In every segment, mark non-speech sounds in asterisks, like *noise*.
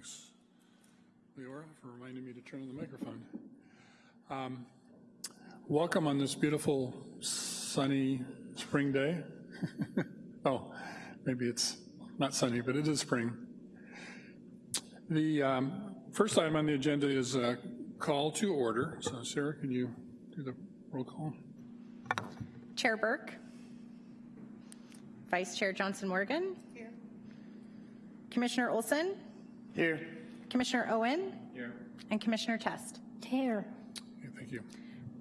Thanks, Leora, for reminding me to turn on the microphone. Um, welcome on this beautiful, sunny spring day. *laughs* oh, maybe it's not sunny, but it is spring. The um, first item on the agenda is a call to order. So Sarah, can you do the roll call? Chair Burke. Vice Chair Johnson Morgan. Here. Commissioner Olson. Here. Commissioner Owen. Here. And Commissioner Test. Here. Okay, thank you.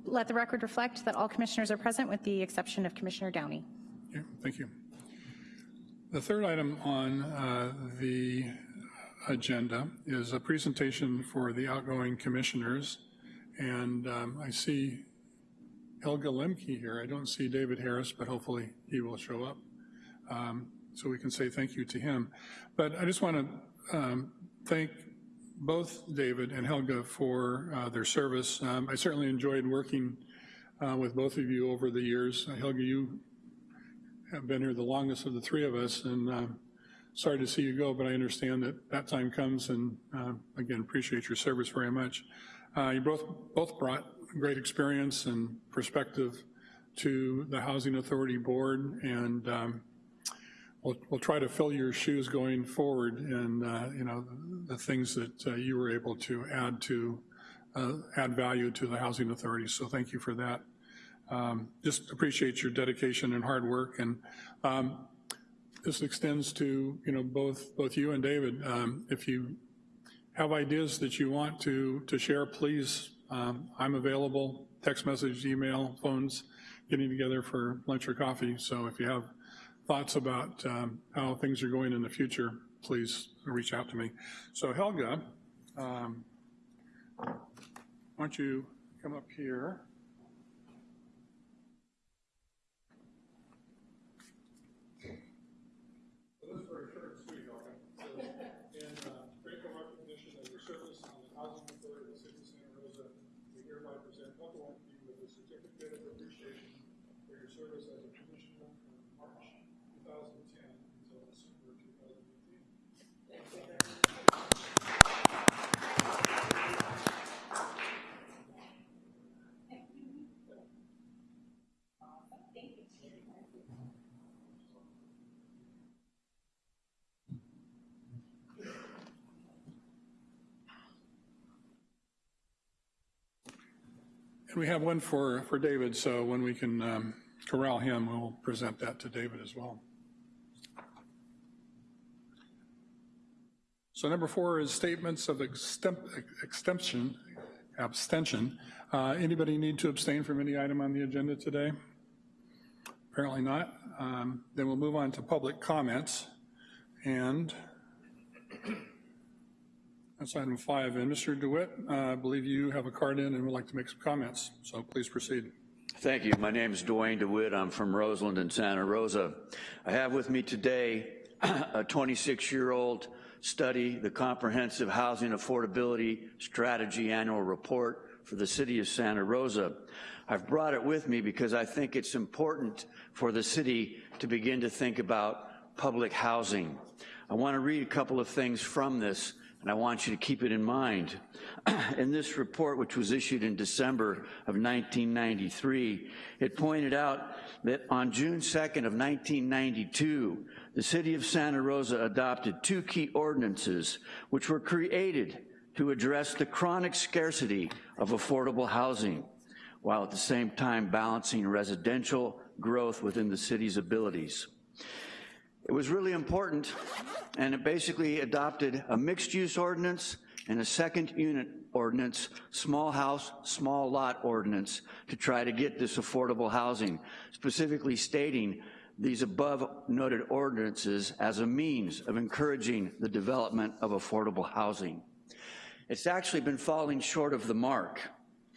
Let the record reflect that all commissioners are present with the exception of Commissioner Downey. Yeah, thank you. The third item on uh, the agenda is a presentation for the outgoing commissioners. And um, I see Helga Lemke here. I don't see David Harris, but hopefully he will show up. Um, so we can say thank you to him. But I just want to um, thank both David and Helga for uh, their service. Um, I certainly enjoyed working uh, with both of you over the years. Uh, Helga, you have been here the longest of the three of us, and uh, sorry to see you go, but I understand that that time comes, and uh, again, appreciate your service very much. Uh, you both, both brought great experience and perspective to the Housing Authority Board, and um, we'll, we'll try to fill your shoes going forward and, uh, you know, the, things that uh, you were able to add to, uh, add value to the Housing Authority, so thank you for that. Um, just appreciate your dedication and hard work, and um, this extends to, you know, both, both you and David. Um, if you have ideas that you want to, to share, please, um, I'm available, text message, email, phones, getting together for lunch or coffee, so if you have thoughts about um, how things are going in the future, please reach out to me. So Helga, um, why don't you come up here? So this is very short and sweet, Helga. So, in uh, grateful recognition of your service on the Housing Authority of the City of Santa Rosa, we hereby present Helga Lemke with a certificate of appreciation for your service as a commissioner from March 2010 until December 2018. And we have one for, for David, so when we can um, corral him, we'll present that to David as well. So number four is statements of extension, abstention. Uh, Anybody need to abstain from any item on the agenda today? Apparently not. Um, Then we'll move on to public comments. And that's item five. And Mr. DeWitt, uh, I believe you have a card in and would like to make some comments, so please proceed. Thank you. My name is Dwayne DeWitt. I'm from Roseland and Santa Rosa. I have with me today *clears throat* a 26-year-old study, the Comprehensive Housing Affordability Strategy Annual Report for the City of Santa Rosa. I've brought it with me because I think it's important for the city to begin to think about public housing. I want to read a couple of things from this and I want you to keep it in mind. *clears throat* in this report, which was issued in December of 1993, it pointed out that on June 2nd of 1992, the city of Santa Rosa adopted two key ordinances which were created to address the chronic scarcity of affordable housing, while at the same time balancing residential growth within the city's abilities. It was really important, and it basically adopted a mixed-use ordinance and a second unit ordinance, small house, small lot ordinance, to try to get this affordable housing, specifically stating these above noted ordinances as a means of encouraging the development of affordable housing. It's actually been falling short of the mark.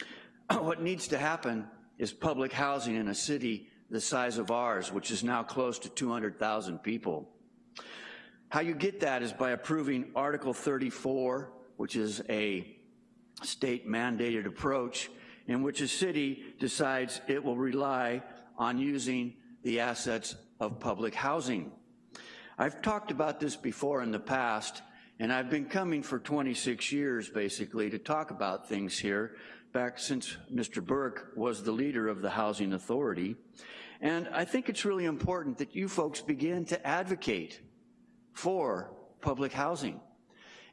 *clears throat* what needs to happen is public housing in a city the size of ours, which is now close to 200,000 people. How you get that is by approving Article 34, which is a state mandated approach in which a city decides it will rely on using the assets of public housing. I've talked about this before in the past, And I've been coming for 26 years, basically, to talk about things here, back since Mr. Burke was the leader of the Housing Authority. And I think it's really important that you folks begin to advocate for public housing.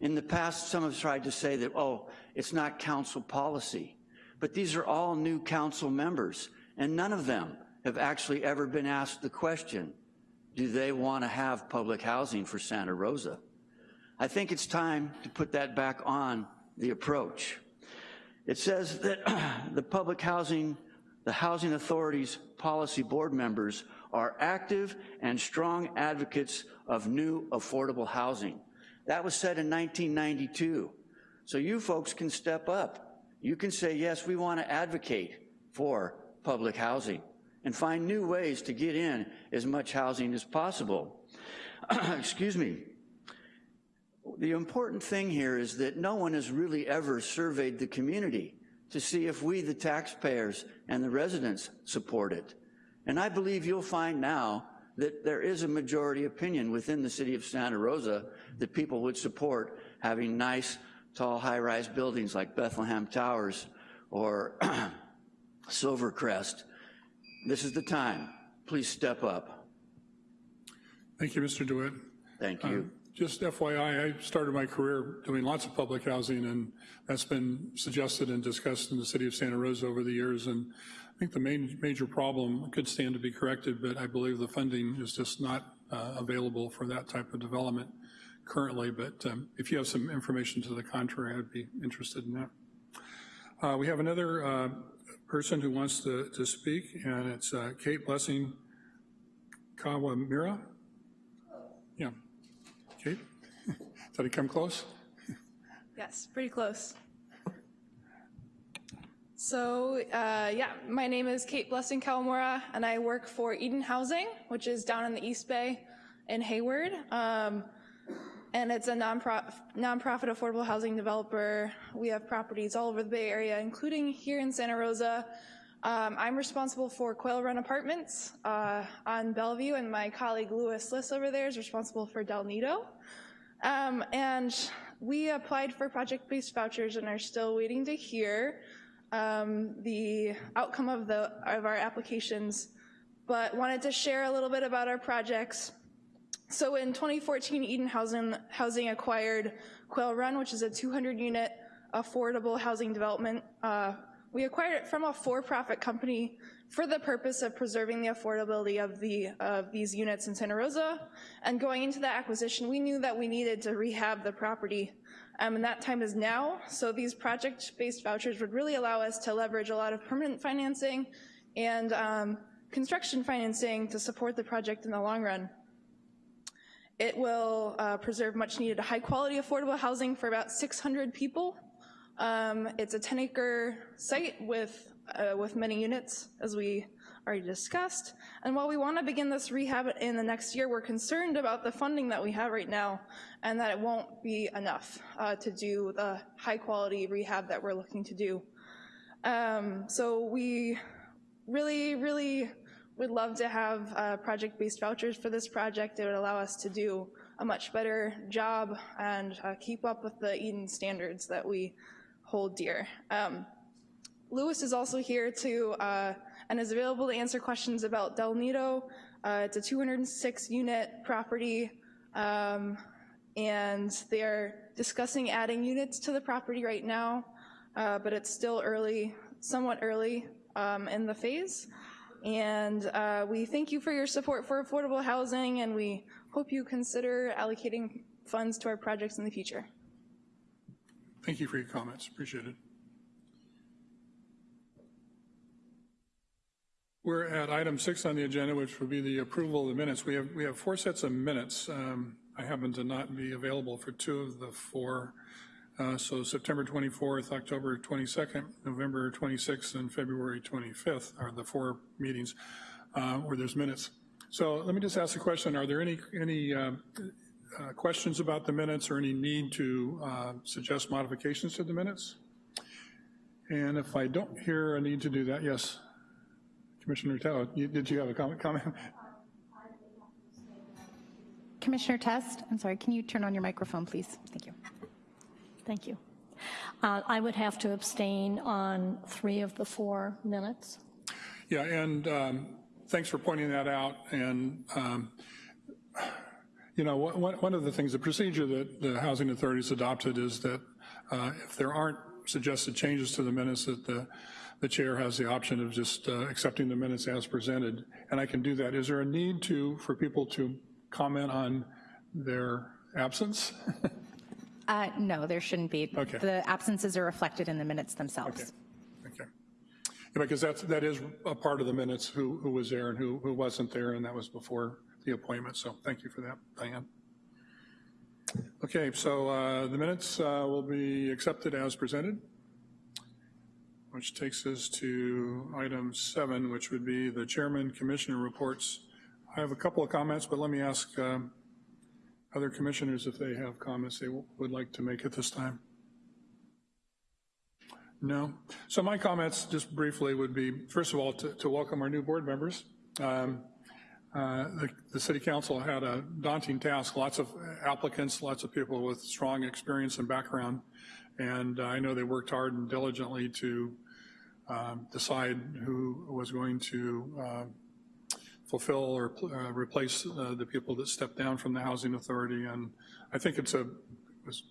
In the past, some have tried to say that, oh, it's not council policy. But these are all new council members, and none of them have actually ever been asked the question, do they want to have public housing for Santa Rosa? I think it's time to put that back on the approach. It says that *clears throat* the public housing, the housing Authority's policy board members are active and strong advocates of new affordable housing. That was said in 1992. So you folks can step up. You can say, yes, we want to advocate for public housing and find new ways to get in as much housing as possible. *clears throat* Excuse me. The important thing here is that no one has really ever surveyed the community to see if we, the taxpayers and the residents, support it. And I believe you'll find now that there is a majority opinion within the city of Santa Rosa that people would support having nice, tall, high-rise buildings like Bethlehem Towers or *clears throat* Silvercrest. This is the time. Please step up. Thank you, Mr. DeWitt. Thank you. Um, Just FYI, I started my career doing lots of public housing, and that's been suggested and discussed in the city of Santa Rosa over the years. And I think the main major problem could stand to be corrected, but I believe the funding is just not uh, available for that type of development currently. But um, if you have some information to the contrary, I'd be interested in that. Uh, we have another uh, person who wants to, to speak, and it's uh, Kate Blessing Kawamura. Yeah. Kate, did I come close? Yes, pretty close. So, uh, yeah, my name is Kate Blessing Kawamura, and I work for Eden Housing, which is down in the East Bay in Hayward. Um, and it's a nonprofit, nonprofit affordable housing developer. We have properties all over the Bay Area, including here in Santa Rosa. Um, I'm responsible for Quail Run Apartments uh, on Bellevue, and my colleague Louis Liss over there is responsible for Del Nido. Um, and we applied for project-based vouchers and are still waiting to hear um, the outcome of, the, of our applications, but wanted to share a little bit about our projects. So in 2014, Eden Housing, Housing acquired Quail Run, which is a 200-unit affordable housing development. Uh, we acquired it from a for-profit company for the purpose of preserving the affordability of, the, of these units in Santa Rosa. And going into the acquisition, we knew that we needed to rehab the property um, and that time is now. So these project-based vouchers would really allow us to leverage a lot of permanent financing and um, construction financing to support the project in the long run. It will uh, preserve much needed high quality affordable housing for about 600 people. Um, it's a 10 acre site with, uh, with many units as we already discussed. And while we wanna begin this rehab in the next year, we're concerned about the funding that we have right now and that it won't be enough uh, to do the high quality rehab that we're looking to do. Um, so we really, really would love to have uh, project-based vouchers for this project. It would allow us to do a much better job and uh, keep up with the Eden standards that we hold dear. Um, Lewis is also here to, uh, and is available to answer questions about Del Nido. Uh, it's a 206 unit property, um, and they're discussing adding units to the property right now, uh, but it's still early, somewhat early um, in the phase. And uh, we thank you for your support for affordable housing, and we hope you consider allocating funds to our projects in the future. Thank you for your comments, appreciate it. We're at item six on the agenda, which would be the approval of the minutes. We have, we have four sets of minutes. Um, I happen to not be available for two of the four. Uh, so September 24th, October 22nd, November 26th, and February 25th are the four meetings uh, where there's minutes. So let me just ask a question. Are there any, any uh, uh questions about the minutes or any need to uh, suggest modifications to the minutes? And if I don't hear a need to do that, yes. Commissioner Tello, you, did you have a comment? comment? Commissioner Test, I'm sorry, can you turn on your microphone, please? Thank you. Thank you. Uh, I would have to abstain on three of the four minutes. Yeah, and um, thanks for pointing that out. And, um, you know, one one of the things, the procedure that the Housing Authority's adopted is that uh, if there aren't suggested changes to the minutes, that the, the chair has the option of just uh, accepting the minutes as presented, and I can do that. Is there a need to, for people to comment on their absence? *laughs* Uh, No, there shouldn't be. Okay. The absences are reflected in the minutes themselves. Okay. Yeah, Because that's, that is a part of the minutes, who, who was there and who, who wasn't there, and that was before the appointment, so thank you for that, Diane. Okay, so uh, the minutes uh, will be accepted as presented, which takes us to item seven, which would be the chairman commissioner reports. I have a couple of comments, but let me ask um, other commissioners if they have comments they would like to make at this time. No. So my comments, just briefly, would be, first of all, to, to welcome our new board members. Um, uh, the, the city council had a daunting task, lots of applicants, lots of people with strong experience and background, and I know they worked hard and diligently to um, decide who was going to uh, fulfill or uh, replace uh, the people that stepped down from the housing authority, and I think it's a, it's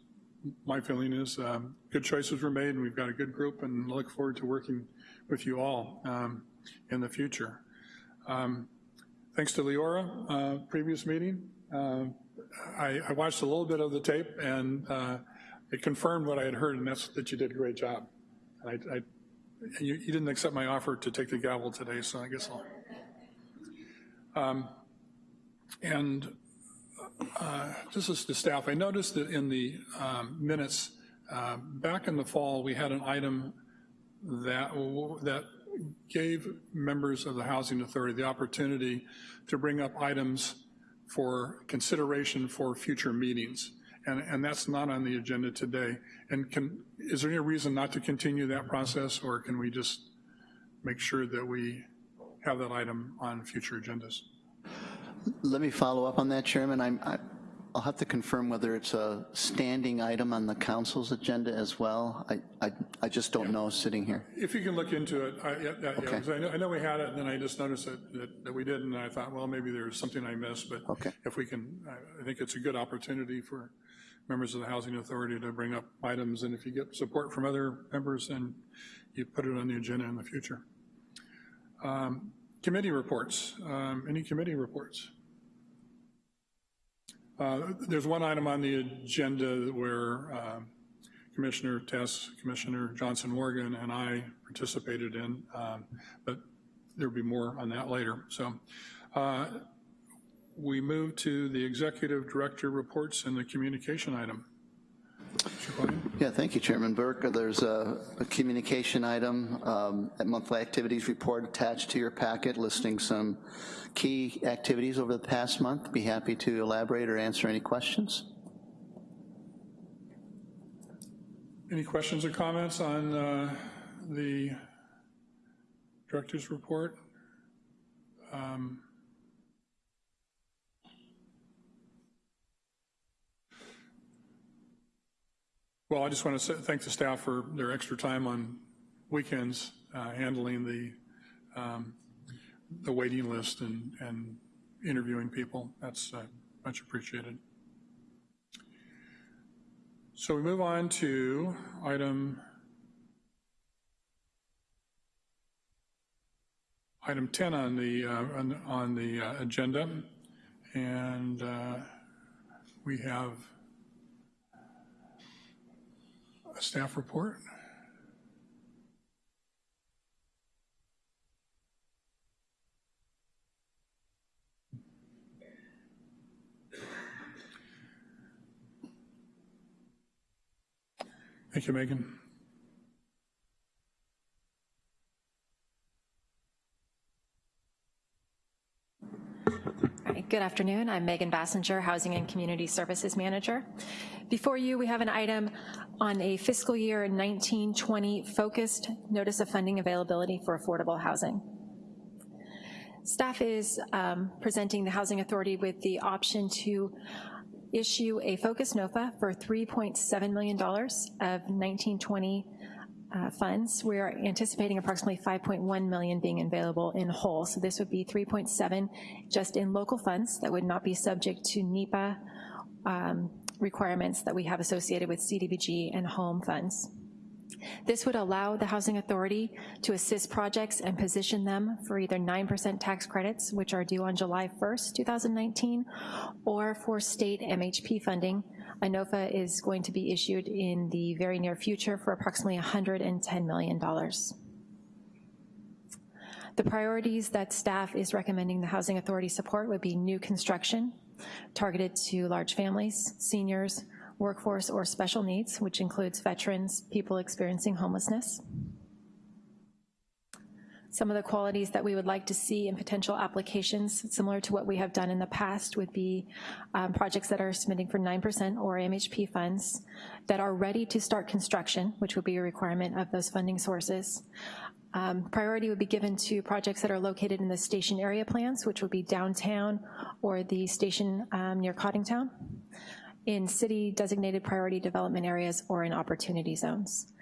my feeling is um, good choices were made and we've got a good group and look forward to working with you all um, in the future. Um, thanks to Leora, uh, previous meeting. Uh, I, I, watched a little bit of the tape and uh, it confirmed what I had heard and that's that you did a great job. I, I, you, you, didn't accept my offer to take the gavel today, so I guess I'll. Um, and uh, this is the staff. I noticed that in the um, minutes, uh, back in the fall, we had an item that, that gave members of the Housing Authority the opportunity to bring up items for consideration for future meetings. And, and that's not on the agenda today. And can, is there any reason not to continue that process or can we just make sure that we have that item on future agendas? Let me follow up on that, Chairman. I'm, I, will have to confirm whether it's a standing item on the council's agenda as well. I, I, I just don't know sitting here. If you can look into it, I, yeah, yeah, Okay. 'cause I, know, I know we had it, and then I just noticed that, that, that we didn't, and I thought, well, maybe there's something I missed, but Okay. if we can, I, I think it's a good opportunity for members of the Housing Authority to bring up items, and if you get support from other members, then you put it on the agenda in the future. Um, Committee reports. Um, Any committee reports? Uh, There's one item on the agenda where um, Commissioner Test, Commissioner Johnson Morgan, and I participated in, um, but there'll be more on that later. So uh, we move to the Executive Director reports and the communication item. Mr. Yeah, thank you, Chairman Burke. There's a, a communication item, um, a monthly activities report attached to your packet listing some key activities over the past month. Be happy to elaborate or answer any questions. Any questions or comments on uh, the Director's report? Um, Well, I just want to thank the staff for their extra time on weekends uh, handling the um, the waiting list and, and interviewing people. That's uh, much appreciated. So we move on to item item 10 on the uh, on, on, the uh, agenda, and uh, we have a staff report. Thank you, Megan. Good afternoon. I'm Megan Basinger, Housing and Community Services Manager. Before you, we have an item on a fiscal year 1920 focused notice of funding availability for affordable housing. Staff is um, presenting the Housing Authority with the option to issue a Focus NOFA for $3.7 million of 1920 uh, funds. We are anticipating approximately 5.1 million being available in whole. So this would be 3.7 just in local funds that would not be subject to NEPA um, requirements that we have associated with CDBG and home funds. This would allow the Housing Authority to assist projects and position them for either 9% tax credits, which are due on July 1st, 2019, or for state MHP funding. A NOFA is going to be issued in the very near future for approximately $110 million. The priorities that staff is recommending the Housing Authority support would be new construction, targeted to large families, seniors, workforce or special needs, which includes veterans, people experiencing homelessness. Some of the qualities that we would like to see in potential applications, similar to what we have done in the past, would be um, projects that are submitting for 9% or MHP funds that are ready to start construction, which would be a requirement of those funding sources. Um, priority would be given to projects that are located in the station area plans, which would be downtown or the station um, near Coddingtown in city designated priority development areas or in opportunity zones.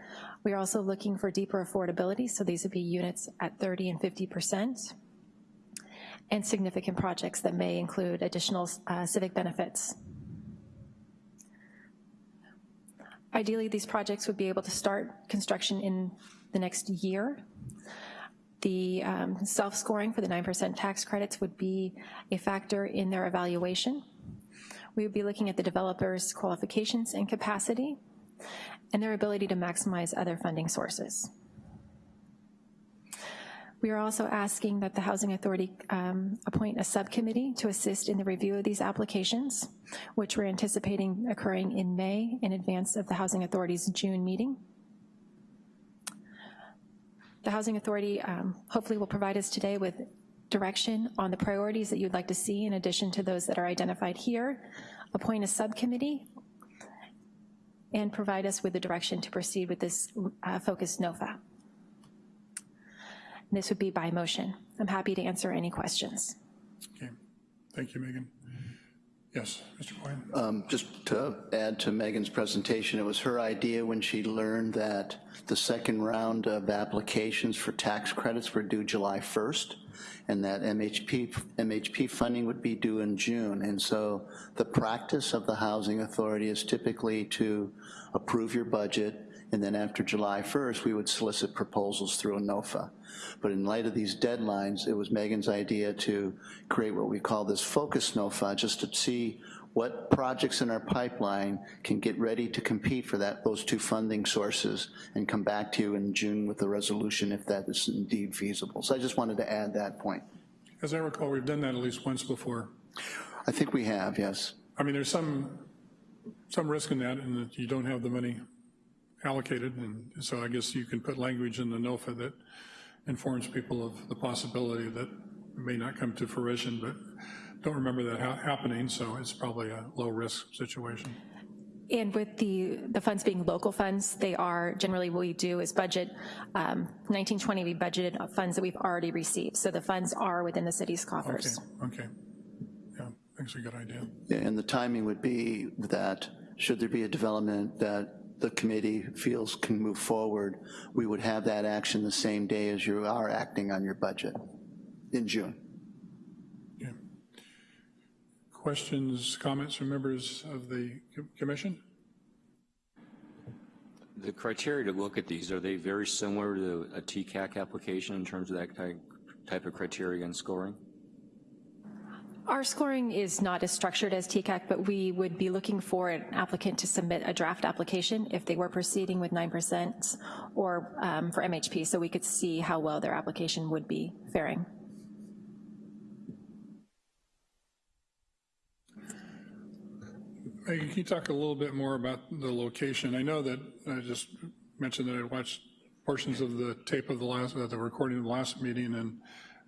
We are also looking for deeper affordability, so these would be units at 30 and 50%, and significant projects that may include additional uh, civic benefits. Ideally, these projects would be able to start construction in the next year. The um, self-scoring for the 9% tax credits would be a factor in their evaluation. We would be looking at the developer's qualifications and capacity and their ability to maximize other funding sources. We are also asking that the Housing Authority um, appoint a subcommittee to assist in the review of these applications, which we're anticipating occurring in May in advance of the Housing Authority's June meeting. The Housing Authority um, hopefully will provide us today with direction on the priorities that you'd like to see in addition to those that are identified here, appoint a subcommittee, and provide us with the direction to proceed with this uh, focused NOFA. This would be by motion. I'm happy to answer any questions. Okay, thank you, Megan. Yes, Mr. Coyne. Um, just to add to Megan's presentation, it was her idea when she learned that the second round of applications for tax credits were due July 1st, and that MHP, MHP funding would be due in June. And so the practice of the Housing Authority is typically to approve your budget, and then after July 1st, we would solicit proposals through a NOFA. But in light of these deadlines, it was Megan's idea to create what we call this focus NOFA, just to see what projects in our pipeline can get ready to compete for that, those two funding sources and come back to you in June with a resolution if that is indeed feasible. So I just wanted to add that point. As I recall, we've done that at least once before. I think we have, yes. I mean, there's some, some risk in that and that you don't have the money allocated, and so I guess you can put language in the NOFA that informs people of the possibility that may not come to fruition, but don't remember that ha happening, so it's probably a low-risk situation. And with the, the funds being local funds, they are, generally what we do is budget, um, 1920, we budgeted funds that we've already received. So the funds are within the city's coffers. Okay, okay. Yeah, that's a good idea. Yeah, and the timing would be that should there be a development that the committee feels can move forward, we would have that action the same day as you are acting on your budget in June. Okay. Questions, comments from members of the commission? The criteria to look at these, are they very similar to a TCAC application in terms of that type of criteria and scoring? Our scoring is not as structured as TCAC, but we would be looking for an applicant to submit a draft application if they were proceeding with 9% or um, for MHP, so we could see how well their application would be faring. Megan, can you talk a little bit more about the location? I know that I just mentioned that I watched portions of the tape of the last, the recording of the last meeting, and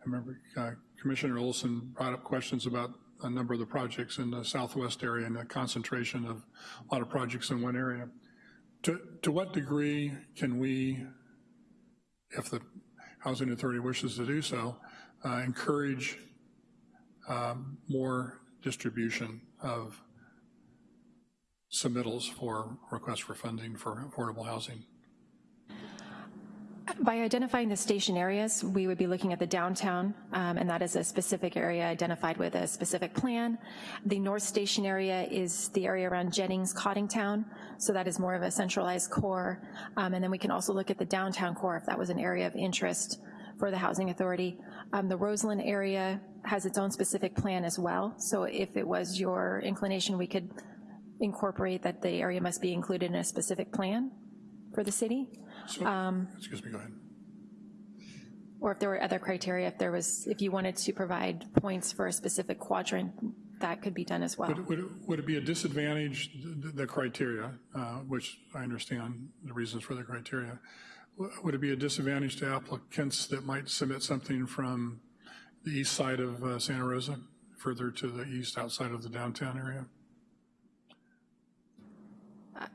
I remember uh, Commissioner Olson brought up questions about a number of the projects in the southwest area and the concentration of a lot of projects in one area. To, to what degree can we, if the Housing Authority wishes to do so, uh, encourage um, more distribution of submittals for requests for funding for affordable housing. By identifying the station areas, we would be looking at the downtown, um, and that is a specific area identified with a specific plan. The North Station area is the area around Jennings, Coddingtown, so that is more of a centralized core. Um, and then we can also look at the downtown core if that was an area of interest for the Housing Authority. Um, the Roseland area has its own specific plan as well, so if it was your inclination, we could incorporate that the area must be included in a specific plan for the city. So, excuse me, go ahead. Or if there were other criteria, if there was, if you wanted to provide points for a specific quadrant, that could be done as well. Would, would, it- would it be a disadvantage, the, the criteria, uh, which I understand the reasons for the criteria, would it be a disadvantage to applicants that might submit something from the east side of uh, Santa Rosa, further to the east outside of the downtown area?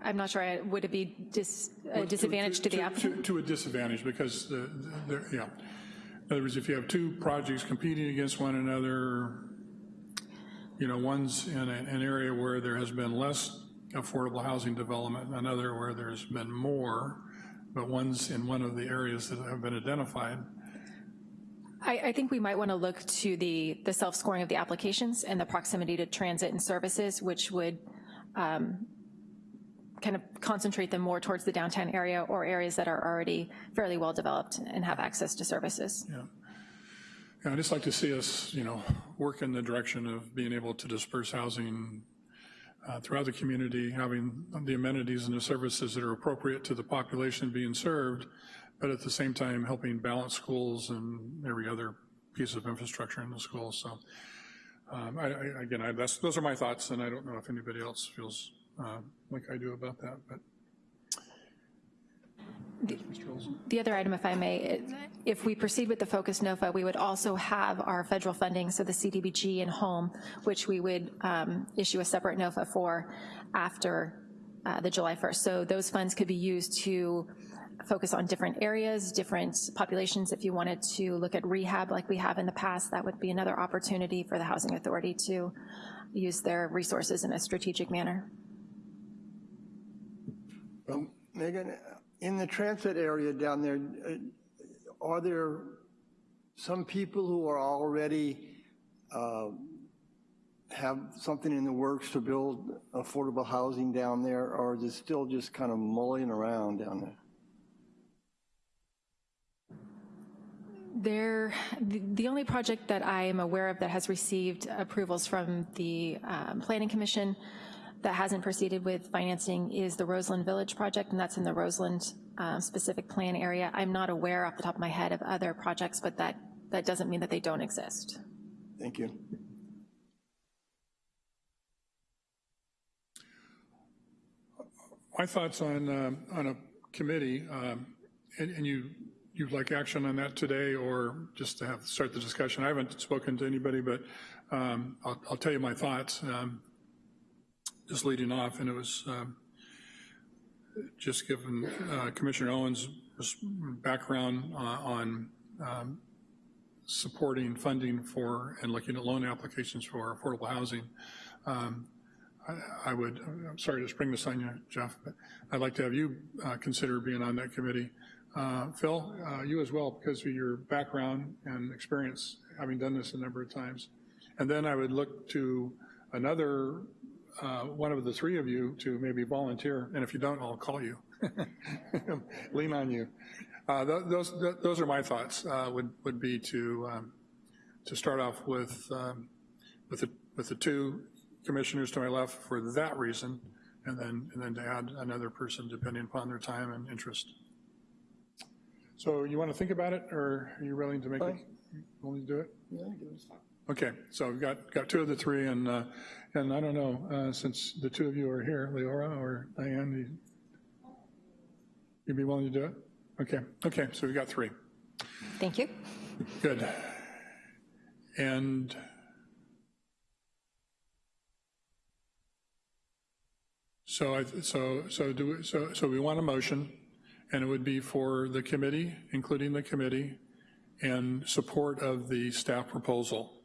I'm not sure, I- would it be dis- a disadvantage to the applicant? To a disadvantage, because, the, the, yeah. In other words, if you have two projects competing against one another, you know, one's in a- an area where there has been less affordable housing development, another where there's been more, but one's in one of the areas that have been identified, I, I think we might want to look to the, the self-scoring of the applications and the proximity to transit and services, which would um, kind of concentrate them more towards the downtown area or areas that are already fairly well-developed and have access to services. yeah. Yeah, I'd just like to see us, you know, work in the direction of being able to disperse housing uh, throughout the community, having the amenities and the services that are appropriate to the population being served, but at the same time helping balance schools and every other piece of infrastructure in the school. So um, I, I, again, I, those are my thoughts, and I don't know if anybody else feels uh, like I do about that, but. The other item, if I may, if we proceed with the Focus NOFA, we would also have our federal funding, so the CDBG and home, which we would um, issue a separate NOFA for after uh, the July 1st. So those funds could be used to focus on different areas, different populations. If you wanted to look at rehab like we have in the past, that would be another opportunity for the Housing Authority to use their resources in a strategic manner. Um, Megan, in the transit area down there, uh, are there some people who are already uh, have something in the works to build affordable housing down there, or is it still just kind of mulling around down there? There, the only project that I am aware of that has received approvals from the um, Planning Commission that hasn't proceeded with financing is the Roseland Village project, and that's in the Roseland uh, specific plan area. I'm not aware off the top of my head of other projects, but that, that doesn't mean that they don't exist. Thank you. My thoughts on, um, on a committee, um, and and you, you'd like action on that today or just to have, start the discussion? I haven't spoken to anybody, but um, I'll, I'll tell you my thoughts. um, Just leading off, and it was um, just given uh, Commissioner Owens' background uh, on um, supporting funding for and looking at loan applications for affordable housing. Um, I- I would, I'm sorry to spring this on you, Jeff, but I'd like to have you uh, consider being on that committee. Uh, Phil, uh, you as well, because of your background and experience, having done this a number of times. And then I would look to another, uh, one of the three of you to maybe volunteer, and if you don't, I'll call you. *laughs* Lean on you. Uh, tho- Those, th- those are my thoughts, uh, would, would be to, um, to start off with, um, with the, with the two commissioners to my left for that reason, and then, and then to add another person depending upon their time and interest. So you want to think about it, or are you willing to make it, willing to do it? Yeah, give it a Okay, so we've got, got two of the three, and, uh, and I don't know, uh, since the two of you are here, Leora or Diane, you- you'd be willing to do it? Okay, okay, so we got three. Thank you. Good. And so I, so, so do, we- so, so we want a motion, and it would be for the committee, including the committee, and support of the staff proposal.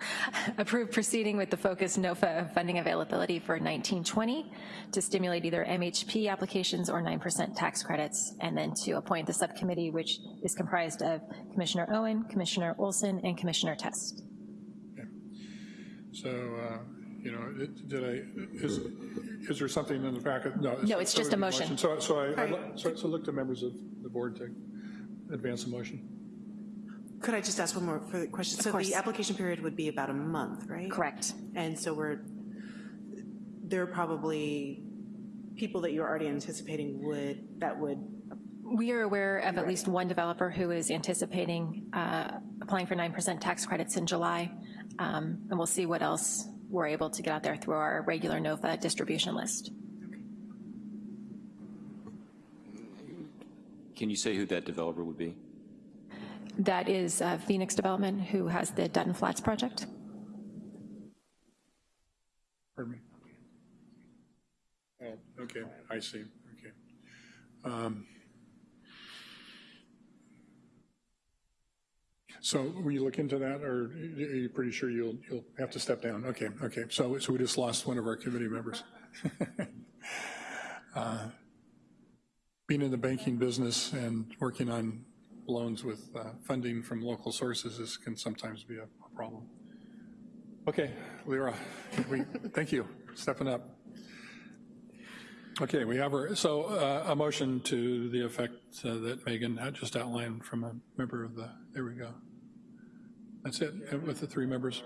*laughs* Approve proceeding with the focus NOFA funding availability for 1920 to stimulate either MHP applications or 9% tax credits, and then to appoint the subcommittee, which is comprised of Commissioner Owen, Commissioner Olson, and Commissioner Test. So, uh, you know, it- did I, is, is there something in the packet? No. No, it's so just a would be motion. So, so I, I'd li- so so look to members of the board to advance the motion. Could I just ask one more further question? So course. the application period would be about a month, right? Correct. And so we're, there are probably people that you're already anticipating would, that would, We are aware of at least one developer who is anticipating uh, applying for 9% tax credits in July, um, and we'll see what else we're able to get out there through our regular NOFA distribution list. Can you say who that developer would be? That is uh, Phoenix Development, who has the Dutton Flats project. Pardon me? Oh, okay, I see, okay. Um, So will you look into that, or are you pretty sure you'll, you'll have to step down? Okay, okay, so, so we just lost one of our committee members. *laughs* Uh, Being in the banking business and working on loans with uh, funding from local sources is, can sometimes be a a problem. Okay, Leora, we, thank you, stepping up. Okay, we have our, so uh, a motion to the effect uh, that Megan had just outlined from a member of the, there we go. That's it, uh, with the three members?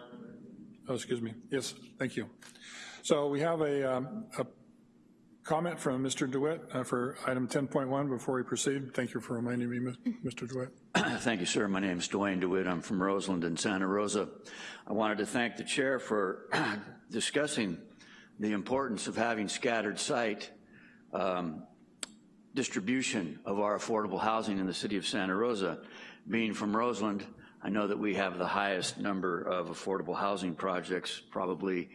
Oh, excuse me, yes, thank you. So we have a, um, a comment from Mr. DeWitt uh, for item 10.1 before we proceed. Thank you for reminding me, Mr. DeWitt. *clears throat* Thank you, sir. My name is Dwayne DeWitt. I'm from Roseland and Santa Rosa. I wanted to thank the chair for *clears throat* discussing the importance of having scattered site um, distribution of our affordable housing in the city of Santa Rosa. Being from Roseland, I know that we have the highest number of affordable housing projects, probably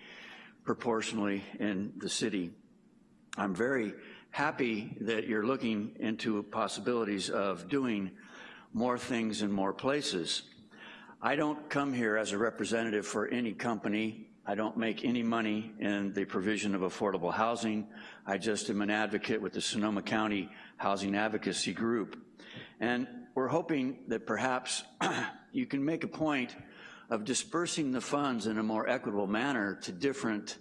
proportionally in the city. I'm very happy that you're looking into possibilities of doing more things in more places. I don't come here as a representative for any company. I don't make any money in the provision of affordable housing. I just am an advocate with the Sonoma County Housing Advocacy Group. And we're hoping that perhaps *clears throat* you can make a point of dispersing the funds in a more equitable manner to different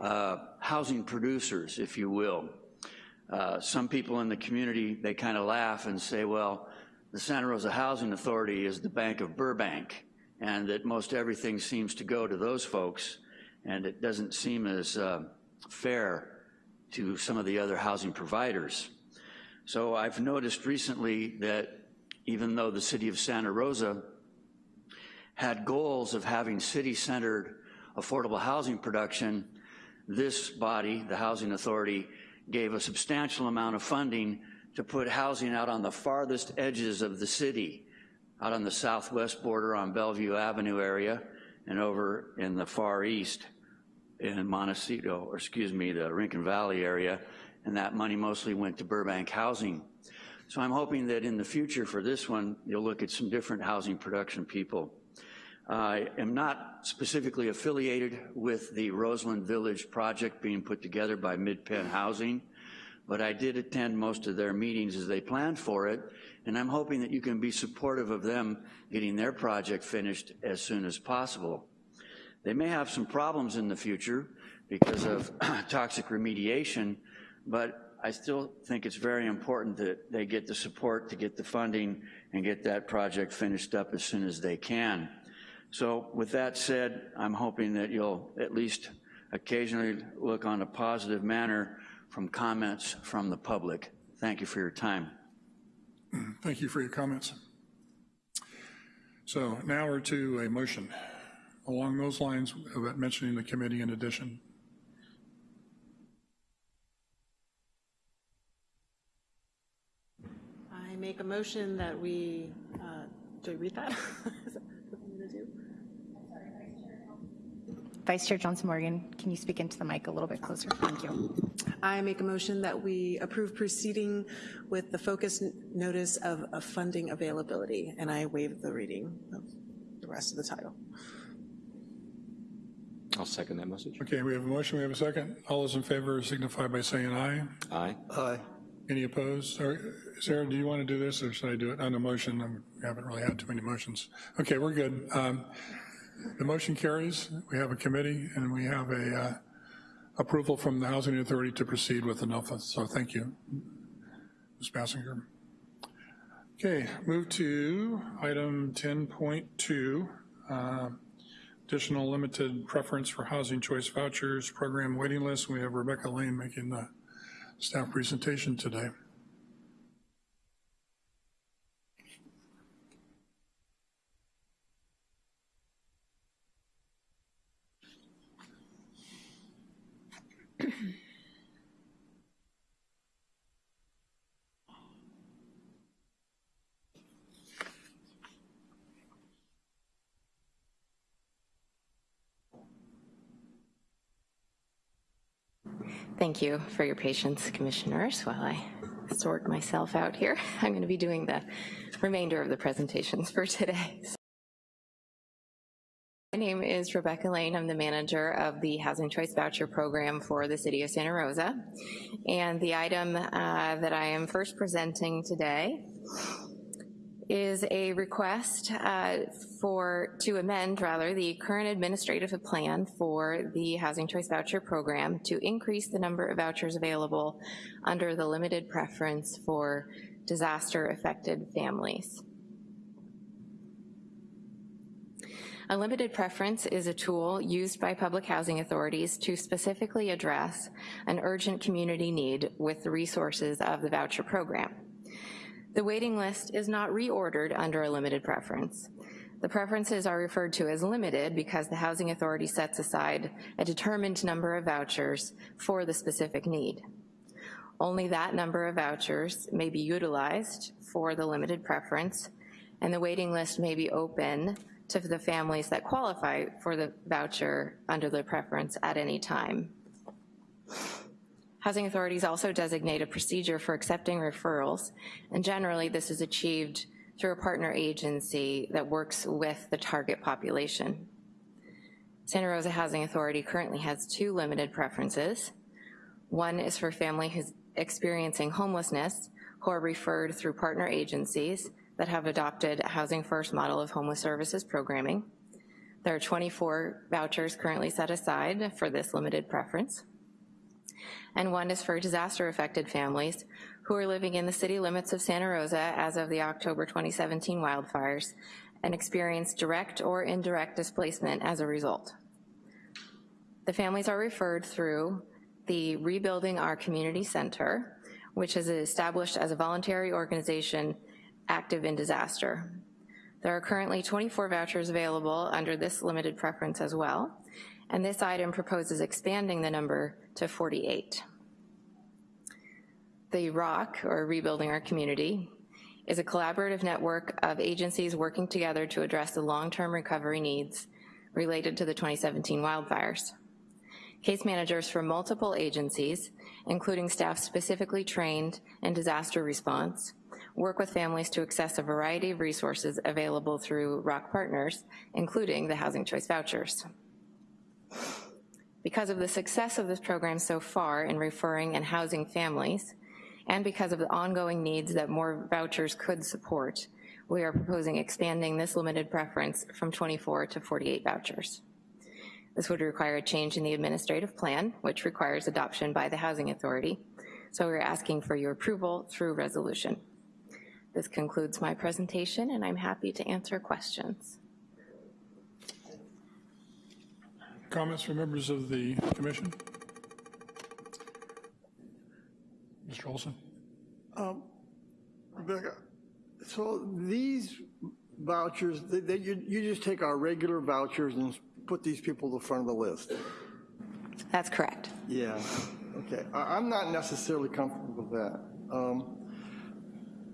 uh, housing producers, if you will. Uh, some people in the community, they kind of laugh and say, well, the Santa Rosa Housing Authority is the Bank of Burbank, and that most everything seems to go to those folks, and it doesn't seem as uh, fair to some of the other housing providers. So I've noticed recently that even though the city of Santa Rosa had goals of having city-centered affordable housing production, this body, the Housing Authority, gave a substantial amount of funding to put housing out on the farthest edges of the city, out on the southwest border on Bellevue Avenue area, and over in the far east in Montecito, or excuse me, the Rincon Valley area, and that money mostly went to Burbank Housing. So I'm hoping that in the future for this one, you'll look at some different housing production people. I am not specifically affiliated with the Roseland Village project being put together by MidPen Housing, but I did attend most of their meetings as they planned for it, and I'm hoping that you can be supportive of them getting their project finished as soon as possible. They may have some problems in the future because of *clears throat* toxic remediation, but I still think it's very important that they get the support to get the funding and get that project finished up as soon as they can. So with that said, I'm hoping that you'll at least occasionally look on a positive manner from comments from the public. Thank you for your time. Thank you for your comments. So now we're to a motion along those lines about mentioning the committee in addition. I make a motion that we, uh, do I read that? *laughs* Is that what I'm gonna do? Vice Chair Johnson Morgan, can you speak into the mic a little bit closer? Thank you. I make a motion that we approve proceeding with the focus notice of, of funding availability, and I waive the reading of the rest of the title. I'll second that message. Okay, we have a motion, we have a second. All those in favor signify by saying aye. Aye. Aye. Any opposed? Or, Sarah, do you want to do this, or should I do it on a motion? I haven't really had too many motions. Okay, we're good. Um, The motion carries. We have a committee, and we have a uh, approval from the Housing Authority to proceed with the NOFA, so thank you, Ms. Basinger. Okay, move to item 10.2, uh, additional limited preference for housing choice vouchers, program waiting list. We have Rebecca Lane making the staff presentation today. Thank you for your patience, commissioners, while I sort myself out here. *laughs* I'm going to be doing the remainder of the presentations for today. *laughs* My name is Rebecca Lane. I'm the manager of the Housing Choice Voucher Program for the City of Santa Rosa. And the item uh, that I am first presenting today is a request uh, for, to amend, rather, the current administrative plan for the Housing Choice Voucher Program to increase the number of vouchers available under the limited preference for disaster-affected families. A limited preference is a tool used by public housing authorities to specifically address an urgent community need with the resources of the voucher program. The waiting list is not reordered under a limited preference. The preferences are referred to as limited because the housing authority sets aside a determined number of vouchers for the specific need. Only that number of vouchers may be utilized for the limited preference, and the waiting list may be open to the families that qualify for the voucher under the preference at any time. Housing authorities also designate a procedure for accepting referrals, and generally this is achieved through a partner agency that works with the target population. Santa Rosa Housing Authority currently has two limited preferences. One is for family who's experiencing homelessness who are referred through partner agencies that have adopted a Housing First model of homeless services programming. There are 24 vouchers currently set aside for this limited preference and one is for disaster-affected families who are living in the city limits of Santa Rosa as of the October 2017 wildfires and experienced direct or indirect displacement as a result. The families are referred through the Rebuilding Our Community Center, which is established as a voluntary organization active in disaster. There are currently 24 vouchers available under this limited preference as well, and this item proposes expanding the number to 48. The ROC, or Rebuilding Our Community, is a collaborative network of agencies working together to address the long-term recovery needs related to the 2017 wildfires. Case managers from multiple agencies, including staff specifically trained in disaster response, work with families to access a variety of resources available through ROC partners, including the Housing Choice Vouchers. Because of the success of this program so far in referring and housing families, and because of the ongoing needs that more vouchers could support, we are proposing expanding this limited preference from 24 to 48 vouchers. This would require a change in the administrative plan, which requires adoption by the Housing Authority, so we're asking for your approval through resolution. This concludes my presentation, and I'm happy to answer questions. Comments from members of the commission? Mr. Olson? Um, Rebecca, so these vouchers, they, they, you, you just take our regular vouchers and put these people to the front of the list? That's correct. Yeah, okay. I, I'm not necessarily comfortable with that. Um,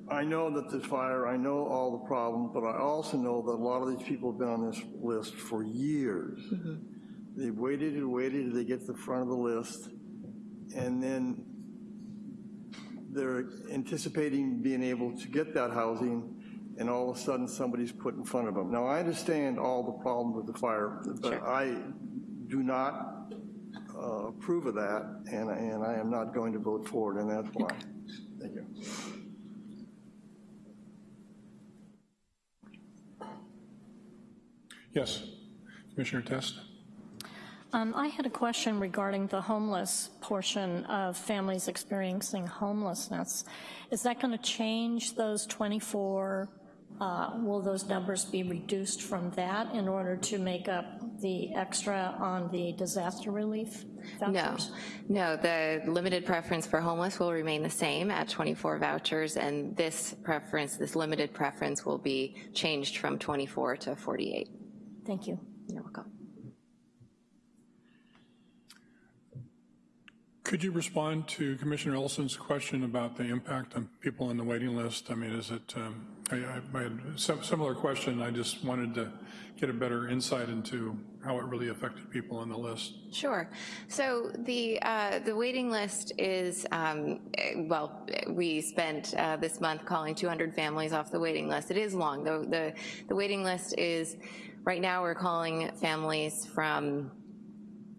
I know that there's fire, I know all the problems, but I also know that a lot of these people have been on this list for years. They've waited and waited till they get to the front of the list, and then they're anticipating being able to get that housing, and all of a sudden somebody's put in front of them. Now, I understand all the problems with the fire, but I do not uh, approve of that, and, and I am not going to vote for it, and that's why. Thank you. Yes, Commissioner Test? Um, I had a question regarding the homeless portion of families experiencing homelessness. Is that going to change those 24, uh, will those numbers be reduced from that in order to make up the extra on the disaster relief No, no, the limited preference for homeless will remain the same at 24 vouchers, and this preference, this limited preference will be changed from 24 to 48. Thank you. You're welcome. Could you respond to Commissioner Olson's question about the impact on people on the waiting list? I mean, is it, um, I, I I had a similar question, I just wanted to get a better insight into how it really affected people on the list. Sure. So the uh, the waiting list is um, eh, well, we spent uh, this month calling 200 families off the waiting list. It is long. The the the waiting list is right now we're calling families from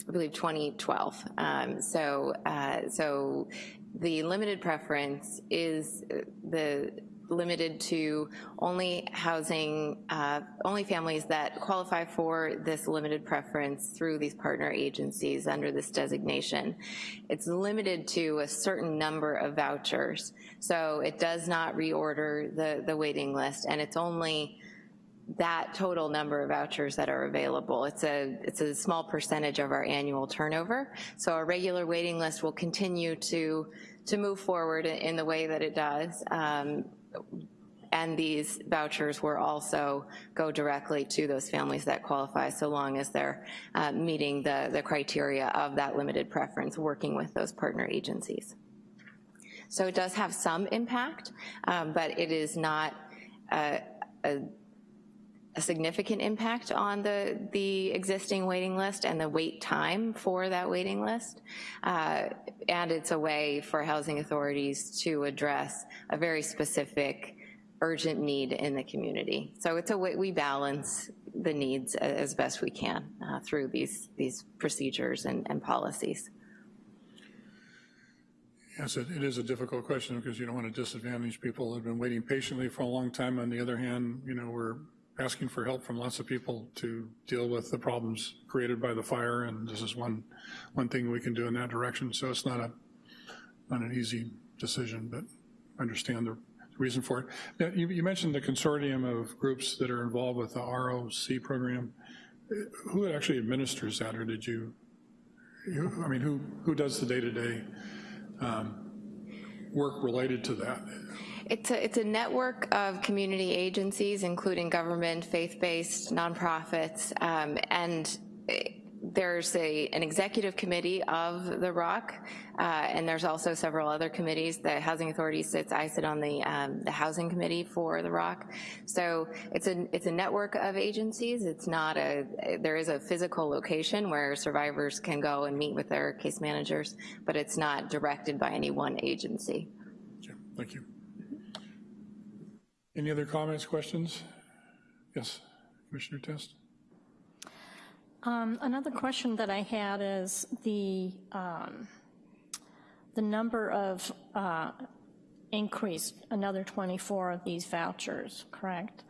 I believe 2012. Um, so uh, so the limited preference is uh, the limited to only housing, uh, only families that qualify for this limited preference through these partner agencies under this designation. It's limited to a certain number of vouchers, so it does not reorder the, the waiting list, and it's only that total number of vouchers that are available. It's a, it's a small percentage of our annual turnover, so our regular waiting list will continue to, to move forward in the way that it does. Um, and these vouchers will also go directly to those families that qualify so long as they're uh, meeting the, the criteria of that limited preference, working with those partner agencies. So it does have some impact, um, but it is not a, a a significant impact on the, the existing waiting list and the wait time for that waiting list. Uh, and it's a way for housing authorities to address a very specific urgent need in the community. So it's a way we balance the needs as best we can uh, through these, these procedures and, and policies. Yes, it it is a difficult question because you don't want to disadvantage people who have been waiting patiently for a long time. On the other hand, you know, we're asking for help from lots of people to deal with the problems created by the fire, and this is one, one thing we can do in that direction. So it's not a, not an easy decision, but I understand the reason for it. Now, you, you mentioned the consortium of groups that are involved with the ROC program. Who actually administers that, or did you, you I mean, who, who does the day-to-day um, work related to that? It's a, it's a network of community agencies, including government, faith-based, nonprofits, um, and there's a, an executive committee of the ROC, uh, and there's also several other committees. The Housing Authority sits, I sit on the, um, the Housing Committee for the ROC. So it's a, it's a network of agencies. It's not a, there is a physical location where survivors can go and meet with their case managers, but it's not directed by any one agency. Okay, Thank you. Any other comments, questions? Yes, Commissioner Test? Um, Another question that I had is the, um, the number of uh, increased, another 24 of these vouchers, correct?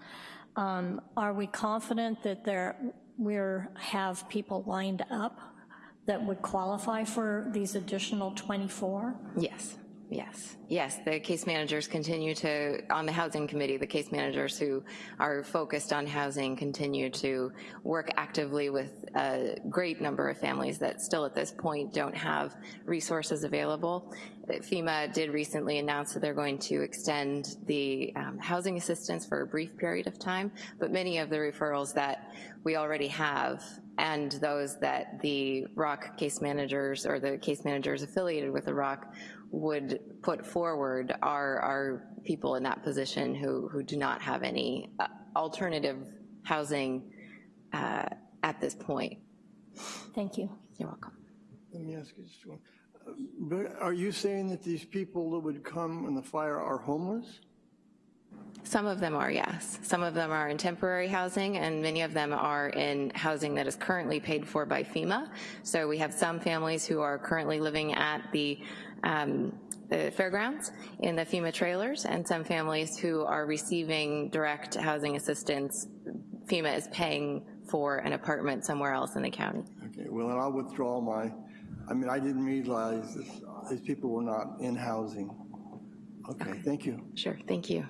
Um, Are we confident that there, we're, have people lined up that would qualify for these additional 24? Yes, yes, yes. The case managers continue to, on the housing committee, the case managers who are focused on housing continue to work actively with a great number of families that still at this point don't have resources available. FEMA did recently announce that they're going to extend the um, housing assistance for a brief period of time, but many of the referrals that we already have and those that the ROC case managers or the case managers affiliated with the ROC would put forward are, are people in that position who, who do not have any uh, alternative housing uh, at this point. Thank you. You're welcome. Let me ask you just one. Uh, But are you saying that these people that would come in the fire are homeless? Some of them are, yes. Some of them are in temporary housing, and many of them are in housing that is currently paid for by FEMA. So we have some families who are currently living at the, um, the fairgrounds in the FEMA trailers, and some families who are receiving direct housing assistance. FEMA is paying for an apartment somewhere else in the county. Okay, well, then I'll withdraw my, I mean, I didn't realize this, these people were not in housing. Okay, thank you. Sure, thank you.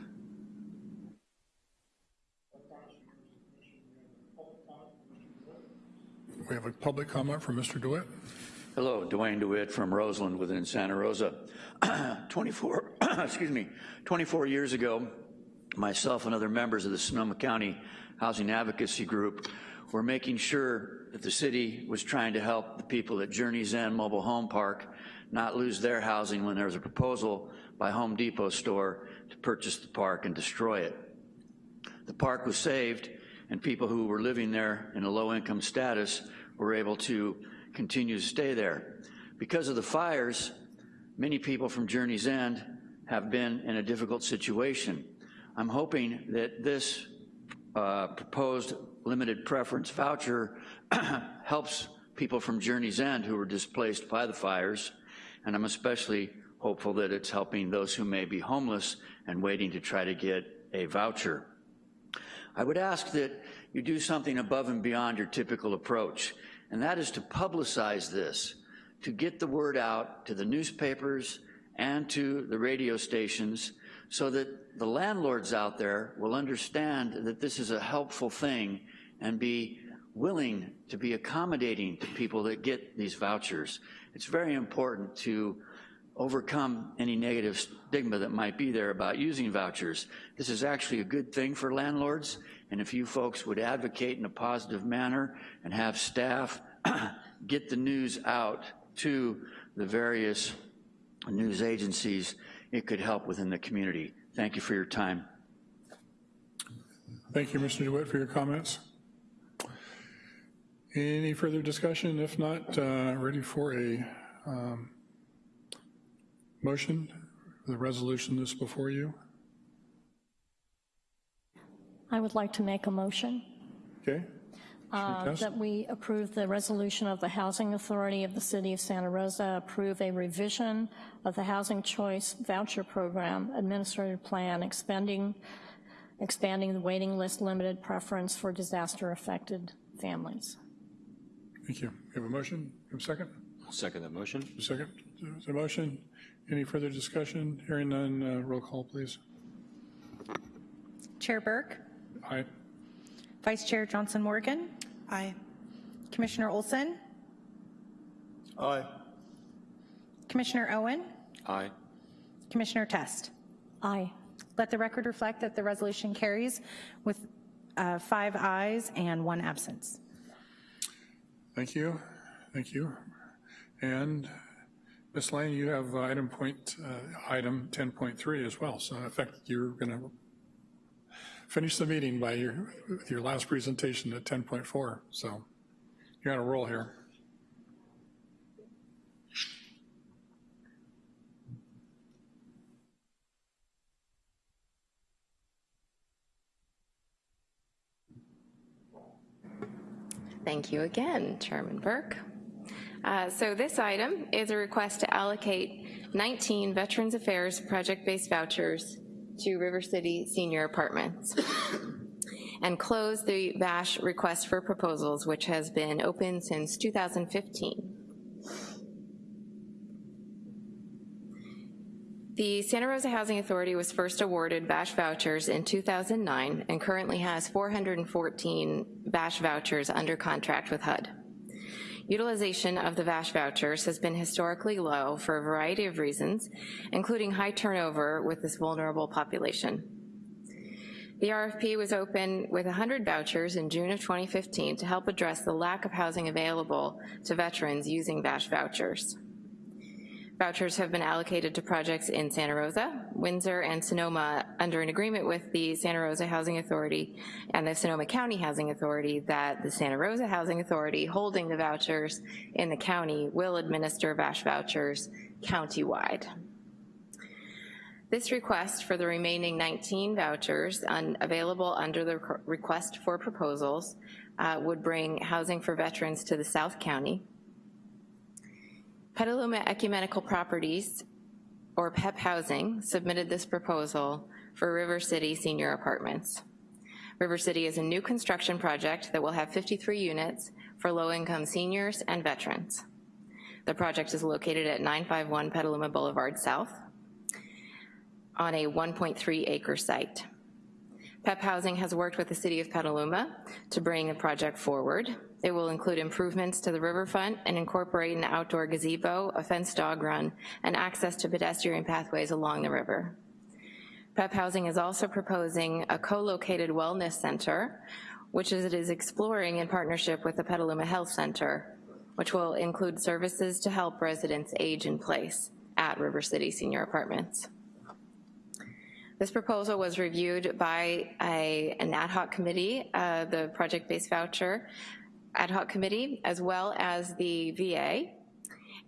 We have a public comment from Mr. DeWitt. Hello, Dwayne DeWitt from Roseland within Santa Rosa. *clears throat* 24, *clears throat* excuse me, 24 years ago, myself and other members of the Sonoma County Housing Advocacy Group were making sure that the city was trying to help the people at Journey's End Mobile Home Park not lose their housing when there was a proposal by Home Depot store to purchase the park and destroy it. The park was saved, and people who were living there in a low-income status were able to continue to stay there. Because of the fires, many people from Journey's End have been in a difficult situation. I'm hoping that this uh, proposed limited preference voucher *coughs* helps people from Journey's End who were displaced by the fires, and I'm especially hopeful that it's helping those who may be homeless and waiting to try to get a voucher. I would ask that you do something above and beyond your typical approach, and that is to publicize this, to get the word out to the newspapers and to the radio stations so that the landlords out there will understand that this is a helpful thing and be willing to be accommodating to people that get these vouchers. It's very important to overcome any negative stigma that might be there about using vouchers. This is actually a good thing for landlords, and if you folks would advocate in a positive manner and have staff *clears throat* get the news out to the various news agencies, it could help within the community. Thank you for your time. Thank you, Mr. DeWitt, for your comments. Any further discussion? If not, uh, ready for a um, motion, the resolution that's before you? I would like to make a motion Okay, uh, that we approve the resolution of the Housing Authority of the City of Santa Rosa, approve a revision of the Housing Choice Voucher Program Administrative Plan, expanding, expanding the waiting list limited preference for disaster-affected families. thank you. We have a motion, We have a second? I'll second that motion. A second, Is there a motion? Any further discussion? Hearing none, uh, roll call, please. Chair Burke, Aye. Vice Chair Johnson Morgan, Aye. Commissioner Olson, Aye. Commissioner Owen, Aye. Commissioner Test. Aye. Let the record reflect that the resolution carries with uh, five ayes and one absence. Thank you, thank you. And Ms. Lane, you have item point, uh, item 10.3 as well, so in effect, you're going to finish the meeting by your, with your last presentation at 10.4, so you're on a roll here. Thank you again, Chairman Burke. Uh, So this item is a request to allocate 19 Veterans Affairs project-based vouchers to River City Senior Apartments *coughs* and close the VASH request for proposals, which has been open since 2015. The Santa Rosa Housing Authority was first awarded VASH vouchers in 2009 and currently has 414 VASH vouchers under contract with HUD. Utilization of the VASH vouchers has been historically low for a variety of reasons, including high turnover with this vulnerable population. The RFP was open with 100 vouchers in June of 2015 to help address the lack of housing available to veterans using VASH vouchers. Vouchers have been allocated to projects in Santa Rosa, Windsor, and Sonoma under an agreement with the Santa Rosa Housing Authority and the Sonoma County Housing Authority that the Santa Rosa Housing Authority holding the vouchers in the county will administer VASH vouchers countywide. This request for the remaining 19 vouchers un- available under the requ- request for proposals uh, would bring housing for veterans to the South County, Petaluma Ecumenical Properties, or PEP Housing, submitted this proposal for River City Senior Apartments. River City is a new construction project that will have 53 units for low-income seniors and veterans. The project is located at 951 Petaluma Boulevard South on a 1.3 acre site. PEP Housing has worked with the City of Petaluma to bring the project forward. It will include improvements to the riverfront and incorporate an outdoor gazebo, a fenced dog run, and access to pedestrian pathways along the river. PEP Housing is also proposing a co-located wellness center, which it is exploring in partnership with the Petaluma Health Center, which will include services to help residents age in place at River City Senior Apartments. This proposal was reviewed by a, an ad hoc committee, uh, the project-based voucher ad hoc committee, as well as the VA.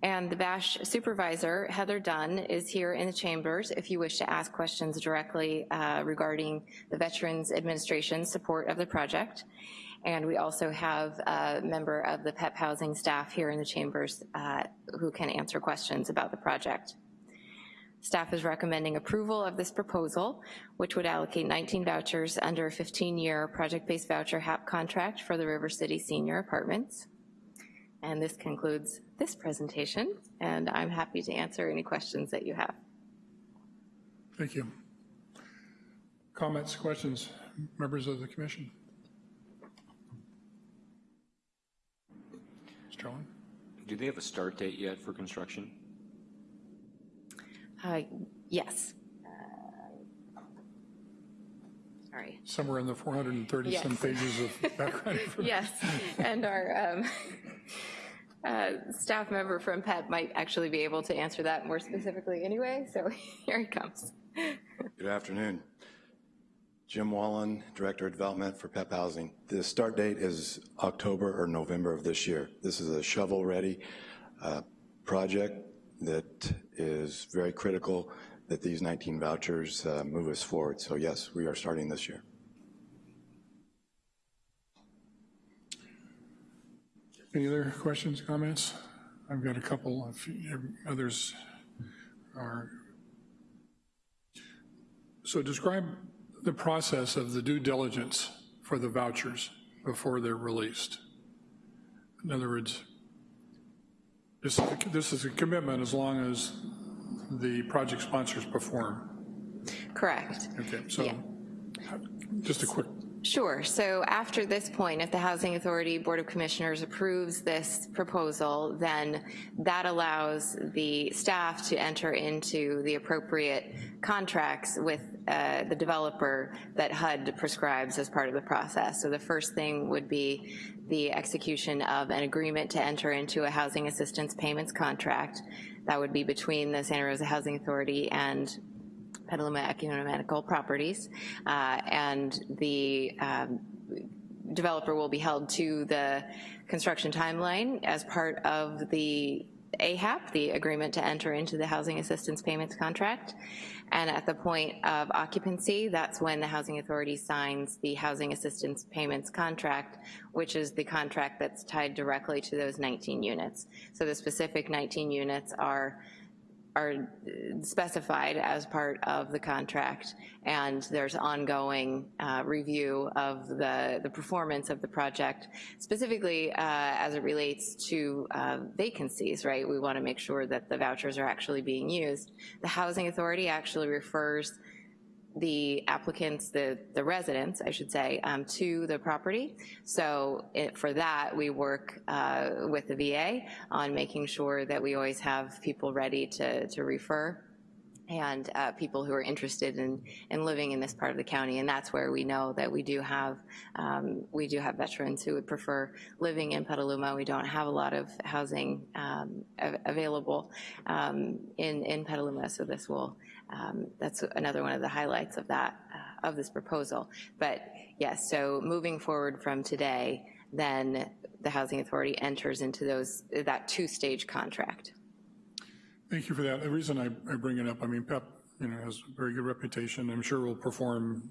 And the VASH supervisor, Heather Dunn, is here in the chambers if you wish to ask questions directly uh, regarding the Veterans Administration support of the project. And we also have a member of the PEP housing staff here in the chambers uh, who can answer questions about the project. Staff is recommending approval of this proposal, which would allocate 19 vouchers under a 15-year project-based voucher HAP contract for the River City Senior Apartments. And this concludes this presentation, and I'm happy to answer any questions that you have. Thank you. Comments, questions, members of the commission? Mr. Owen? Do they have a start date yet for construction? Uh, Yes. Sorry. Somewhere in the 430-some pages of *laughs* background information. Yes, and our um, uh, staff member from PEP might actually be able to answer that more specifically anyway, so *laughs* here he comes. Good afternoon. Jim Wallen, Director of Development for PEP Housing. The start date is October or November of this year. This is a shovel-ready uh, project that is very critical that these 19 vouchers uh, move us forward. So yes, we are starting this year. Any other questions, comments? I've got a couple, if others are. So describe the process of the due diligence for the vouchers before they're released. In other words, this is, a- this is a commitment as long as the project sponsors perform. Correct. Okay, so just a quick, Sure, so after this point, if the Housing Authority Board of Commissioners approves this proposal, then that allows the staff to enter into the appropriate contracts with uh, the developer that HUD prescribes as part of the process. So the first thing would be the execution of an agreement to enter into a housing assistance payments contract. That would be between the Santa Rosa Housing Authority and Petaluma Ecumenical Properties, uh, and the um, developer will be held to the construction timeline as part of the AHAP, the agreement to enter into the housing assistance payments contract. And at the point of occupancy, that's when the housing authority signs the housing assistance payments contract, which is the contract that's tied directly to those 19 units. So the specific 19 units are are specified as part of the contract, and there's ongoing uh, review of the, the performance of the project, specifically uh, as it relates to uh, vacancies, right? We want to make sure that the vouchers are actually being used. The Housing Authority actually refers the applicants, the, the residents, I should say, um, to the property. So it, for that, we work uh, with the VA on making sure that we always have people ready to, to refer and uh, people who are interested in, in living in this part of the county. And that's where we know that we do have, um, we do have veterans who would prefer living in Petaluma. We don't have a lot of housing um, av- available um, in, in Petaluma, so this will, that's another one of the highlights of that, uh, of this proposal. But yes, so moving forward from today, then the Housing Authority enters into those, that two-stage contract. Thank you for that. The reason I, I bring it up, I mean, PEP, you know, has a very good reputation. I'm sure will perform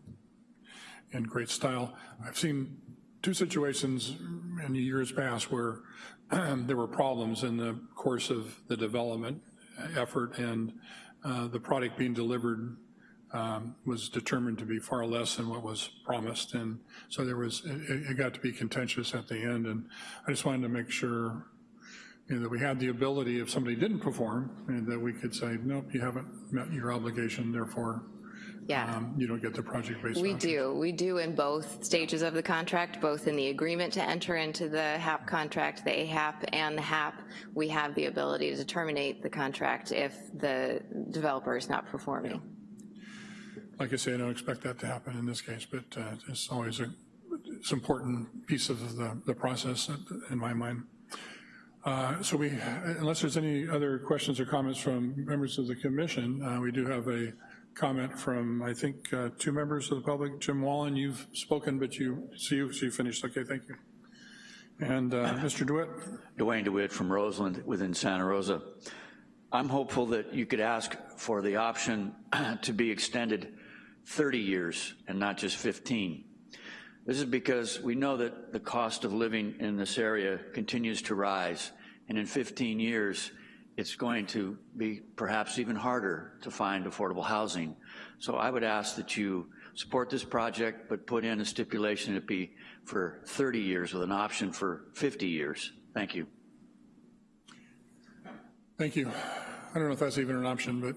in great style. I've seen two situations in years past where *clears throat* there were problems in the course of the development effort and uh, the product being delivered um, was determined to be far less than what was promised. And so there was, it, it got to be contentious at the end. And I just wanted to make sure you know, that we had the ability, if somebody didn't perform, and that we could say, nope, you haven't met your obligation, therefore Yeah. um, you don't get the project-based We vouchers. do. We do in both stages of the contract, both in the agreement to enter into the HAP contract, the AHAP and the HAP. We have the ability to terminate the contract if the developer is not performing. Like I say, I don't expect that to happen in this case, but uh, it's always a, it's an important piece of the, the process in my mind. Uh, So we, unless there's any other questions or comments from members of the commission, uh, we do have a comment from, I think, uh, two members of the public. Jim Wallen, you've spoken, but you, so you, so you finished, okay, thank you. And uh, Mr. DeWitt? Dwayne DeWitt from Roseland within Santa Rosa. I'm hopeful that you could ask for the option *clears throat* to be extended 30 years and not just 15. This is because we know that the cost of living in this area continues to rise, and in 15 years, it's going to be perhaps even harder to find affordable housing. So I would ask that you support this project, but put in a stipulation it be for 30 years with an option for 50 years. Thank you. Thank you. I don't know if that's even an option, but,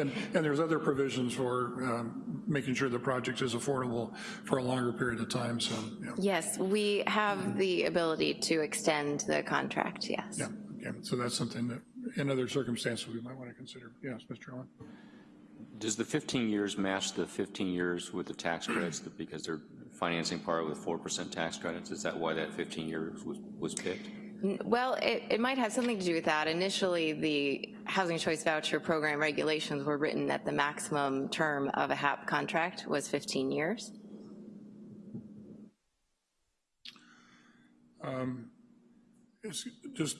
and, and there's other provisions for um, making sure the project is affordable for a longer period of time, so, yeah. Yes, we have the ability to extend the contract, yes. Yeah, okay, so that's something that, in other circumstances, we might want to consider. Yes, Mr. Owen? Does the 15 years match the 15 years with the tax credits because they're financing part with 4% tax credits? Is that why that 15 years was, was picked? Well, it, it might have something to do with that. Initially, the Housing Choice Voucher Program regulations were written that the maximum term of a HAP contract was 15 years. Um, It's just,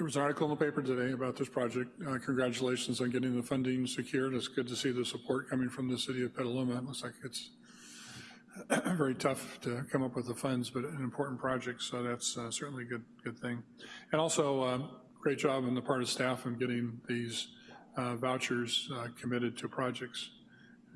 there was an article in the paper today about this project. Uh, Congratulations on getting the funding secured. It's good to see the support coming from the city of Petaluma. It looks like it's *clears throat* very tough to come up with the funds, but an important project, so that's uh, certainly a good, good thing. And also, uh, great job on the part of staff in getting these uh, vouchers uh, committed to projects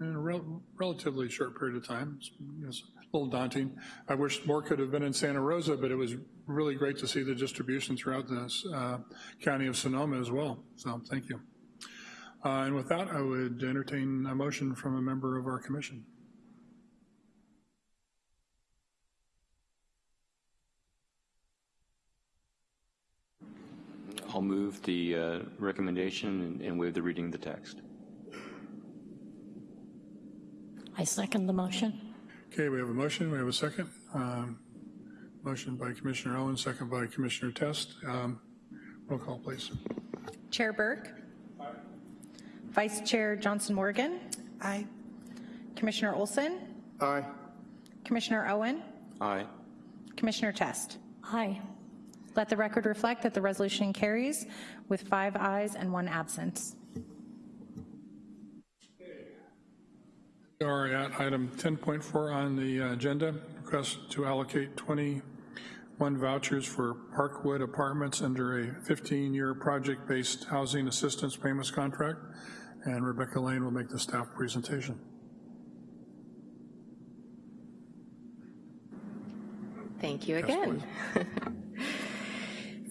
in a rel- relatively short period of time. It's a little daunting. I wish more could have been in Santa Rosa, but it was really great to see the distribution throughout the uh, county of Sonoma as well, so thank you. Uh, And with that, I would entertain a motion from a member of our commission. I'll move the uh, recommendation and- and waive the reading of the text. I second the motion. Okay, we have a motion, we have a second. Um, Motion by Commissioner Owen, second by Commissioner Test. Um, Roll call, please. Chair Burke? Aye. Vice Chair Johnson Morgan? Aye. Commissioner Olson? Aye. Commissioner Owen? Aye. Commissioner Test? Aye. Let the record reflect that the resolution carries with five ayes and one absence. Are at item 10.4 on the agenda, request to allocate 21 vouchers for Parkwood Apartments under a 15-year project-based housing assistance payments contract, and Rebecca Lane will make the staff presentation. Thank you again. *laughs*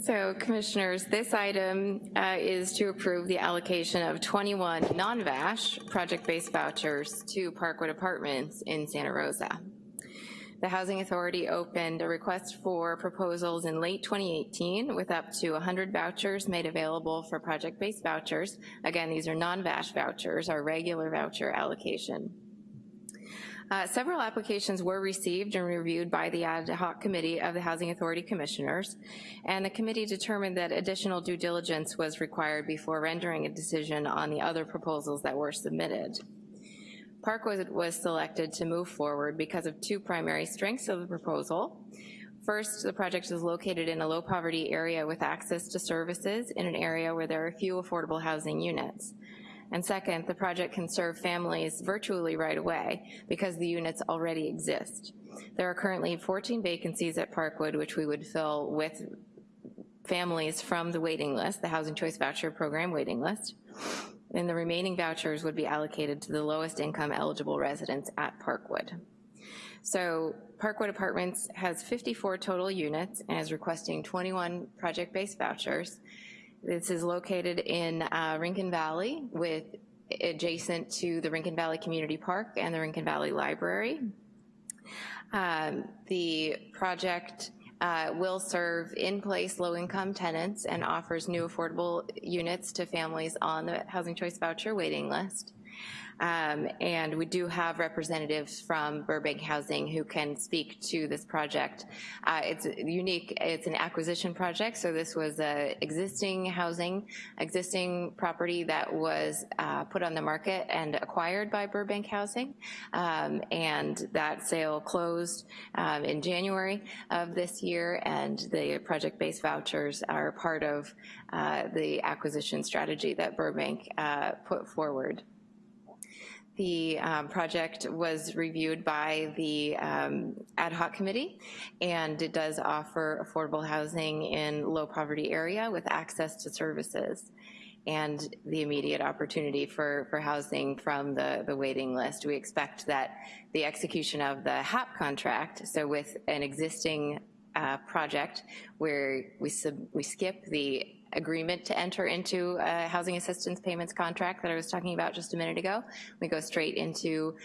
So Commissioners, this item uh, is to approve the allocation of 21 non-VASH project-based vouchers to Parkwood Apartments in Santa Rosa. the Housing Authority opened a request for proposals in late 2018 with up to 100 vouchers made available for project-based vouchers. Again, these are non-VASH vouchers, our regular voucher allocation. Uh, several applications were received and reviewed by the ad hoc committee of the Housing Authority Commissioners, and the committee determined that additional due diligence was required before rendering a decision on the other proposals that were submitted. Parkwood was selected to move forward because of two primary strengths of the proposal. First, the project is located in a low poverty area with access to services in an area where there are few affordable housing units. And second, the project can serve families virtually right away because the units already exist. There are currently 14 vacancies at Parkwood which we would fill with families from the waiting list, the Housing Choice Voucher Program waiting list and the remaining vouchers would be allocated to the lowest income eligible residents at Parkwood. So Parkwood Apartments has 54 total units and is requesting 21 project-based vouchers. This is located in uh, Rincon Valley with adjacent to the Rincon Valley Community Park and the Rincon Valley Library. Um, the project uh, will serve in-place low-income tenants and offers new affordable units to families on the Housing Choice Voucher waiting list. Um, and we do have representatives from Burbank Housing who can speak to this project. Uh, it's unique, it's an acquisition project, so this was a existing housing, existing property that was uh, put on the market and acquired by Burbank Housing, um, and that sale closed um, in January of this year, and the project-based vouchers are part of uh, the acquisition strategy that Burbank uh, put forward. The um, project was reviewed by the um, ad hoc committee, and it does offer affordable housing in low poverty area with access to services and the immediate opportunity for, for housing from the, the waiting list. We expect that the execution of the HAP contract, so with an existing uh, project where we, we skip the agreement to enter into a housing assistance payments contract that I was talking about just a minute ago. We go straight into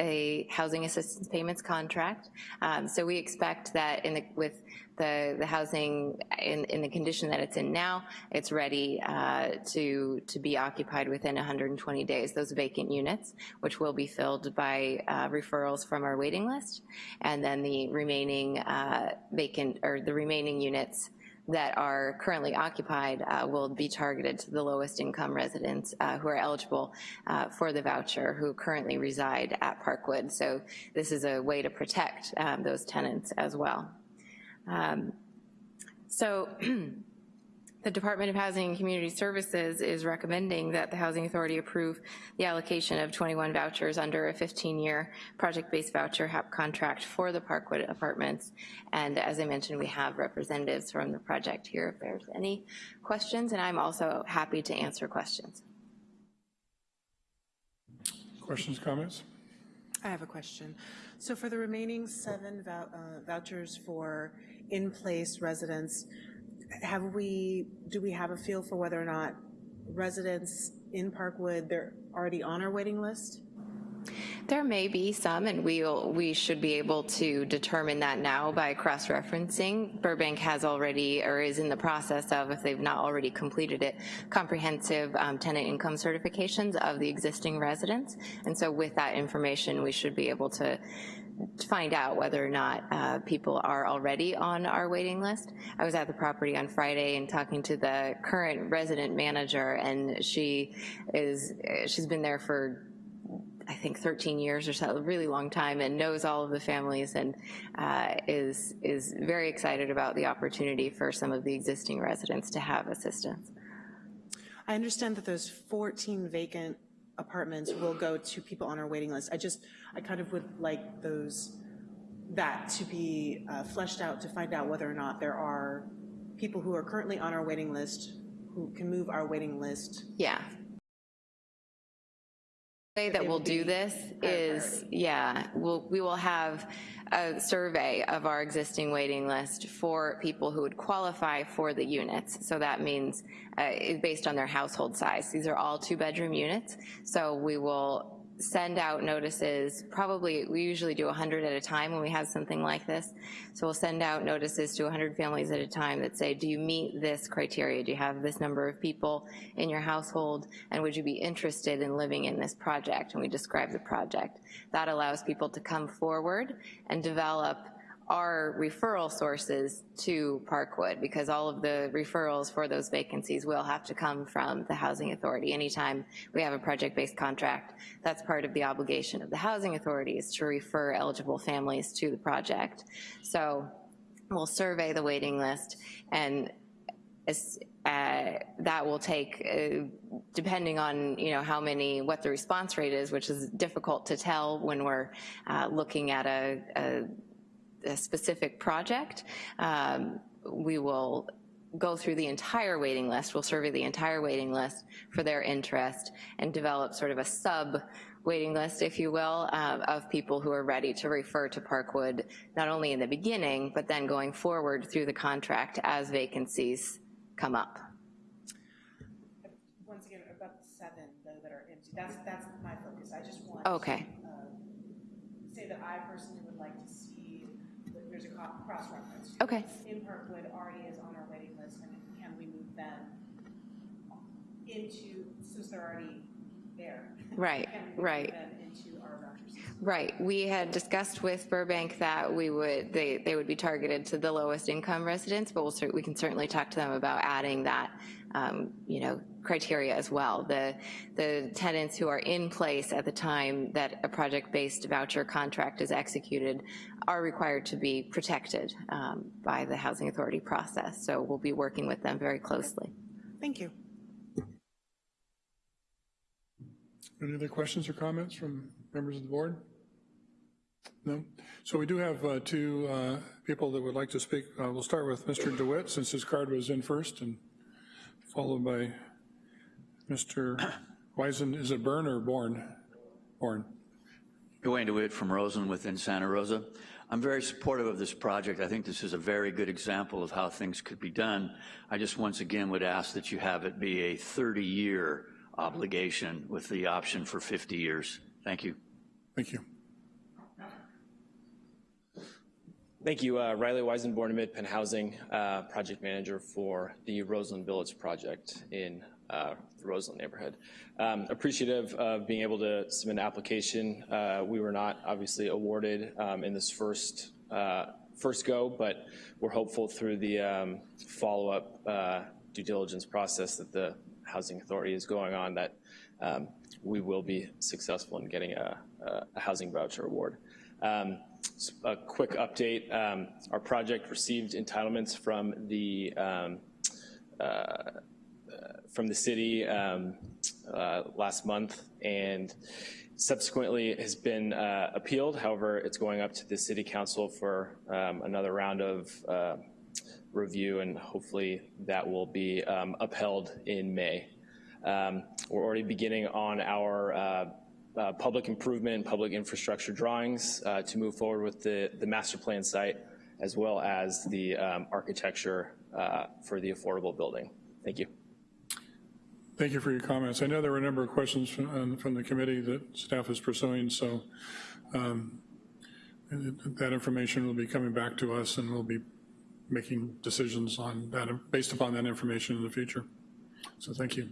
a housing assistance payments contract. Um, so we expect that in the, with the, the housing in, in the condition that it's in now, it's ready uh, to, to be occupied within 120 days, those vacant units, which will be filled by uh, referrals from our waiting list, and then the remaining uh, vacant, or the remaining units that are currently occupied uh, will be targeted to the lowest income residents uh, who are eligible uh, for the voucher who currently reside at Parkwood. So this is a way to protect um, those tenants as well. Um, so *clears throat* The Department of Housing and Community Services is recommending that the Housing Authority approve the allocation of 21 vouchers under a 15-year project-based voucher HAP contract for the Parkwood apartments. And as I mentioned, we have representatives from the project here if there's any questions, and I'm also happy to answer questions. Questions, comments? I have a question. So for the remaining seven vou uh, vouchers for in-place residents, have we, do we have a feel for whether or not residents in Parkwood, they're already on our waiting list? There may be some, and we'll, we should be able to determine that now by cross-referencing. Burbank has already, or is in the process of, if they've not already completed it, comprehensive um, tenant income certifications of the existing residents. And so with that information, we should be able to to find out whether or not uh, people are already on our waiting list. I was at the property on Friday and talking to the current resident manager, and she is she's been there for I think 13 years or so, a really long time, and knows all of the families and uh, is, is very excited about the opportunity for some of the existing residents to have assistance. I understand that those 14 vacant apartments will go to people on our waiting list. I just, I kind of would like those, that to be uh, fleshed out to find out whether or not there are people who are currently on our waiting list who can move our waiting list. Yeah. Way that we'll do this is, yeah, we'll, we will have a survey of our existing waiting list for people who would qualify for the units. So that means uh, based on their household size. These are all two bedroom units. So we will send out notices, probably, we usually do 100 at a time when we have something like this. So we'll send out notices to 100 families at a time that say, do you meet this criteria? Do you have this number of people in your household? And would you be interested in living in this project? And we describe the project. That allows people to come forward and develop our referral sources to Parkwood because all of the referrals for those vacancies will have to come from the Housing Authority. Anytime we have a project-based contract, that's part of the obligation of the Housing Authority is to refer eligible families to the project. So we'll survey the waiting list and uh, that will take, uh, depending on, you know, how many, what the response rate is, which is difficult to tell when we're uh, looking at a, a a specific project, um, we will go through the entire waiting list, we'll survey the entire waiting list for their interest and develop sort of a sub waiting list, if you will, um, of people who are ready to refer to Parkwood, not only in the beginning, but then going forward through the contract as vacancies come up. Once again, about seven though that are empty, that's, that's my focus. I just want Okay. to uh, say that I personally would like to see, there's a cross-reference. Okay. In Parkwood already is on our waiting list, and can we move them into, since they're already there? Right, Can we move right. them into our voucher? Right, we had discussed with Burbank that we would, they, they would be targeted to the lowest income residents, but we'll, we can certainly talk to them about adding that, um, you know, criteria as well. The, the tenants who are in place at the time that a project-based voucher contract is executed are required to be protected um, by the Housing Authority process, so we'll be working with them very closely. Thank you. Any other questions or comments from members of the board? No? So we do have uh, two uh, people that would like to speak. Uh, We'll start with Mr. DeWitt, since his card was in first, and followed by Mr. Wisen, is it Byrne or Born? Born. Dwayne DeWitt from Roseland within Santa Rosa. I'm very supportive of this project. I think this is a very good example of how things could be done. I just once again would ask that you have it be a 30-year obligation with the option for 50 years. Thank you. Thank you. Thank you. Uh, Riley Weisenborn, MidPen Housing, uh, project manager for the Roseland Village project in uh, the Roseland neighborhood. Um, appreciative of being able to submit an application. Uh, we were not obviously awarded um, in this first uh, first go, but we're hopeful through the um, follow-up uh, due diligence process that the Housing Authority is going on that um, we will be successful in getting a, a housing voucher award. Um, a quick update, um, our project received entitlements from the um, uh, from the city um, uh, last month and subsequently has been uh, appealed. However, it's going up to the city council for um, another round of uh, review and hopefully that will be um, upheld in May. Um, we're already beginning on our uh, uh, public improvement and public infrastructure drawings uh, to move forward with the, the master plan site as well as the um, architecture for the affordable building. Thank you. Thank you for your comments. I know there were a number of questions from, um, from the committee that staff is pursuing, so um, that information will be coming back to us and we'll be making decisions on that, based upon that information in the future. So thank you.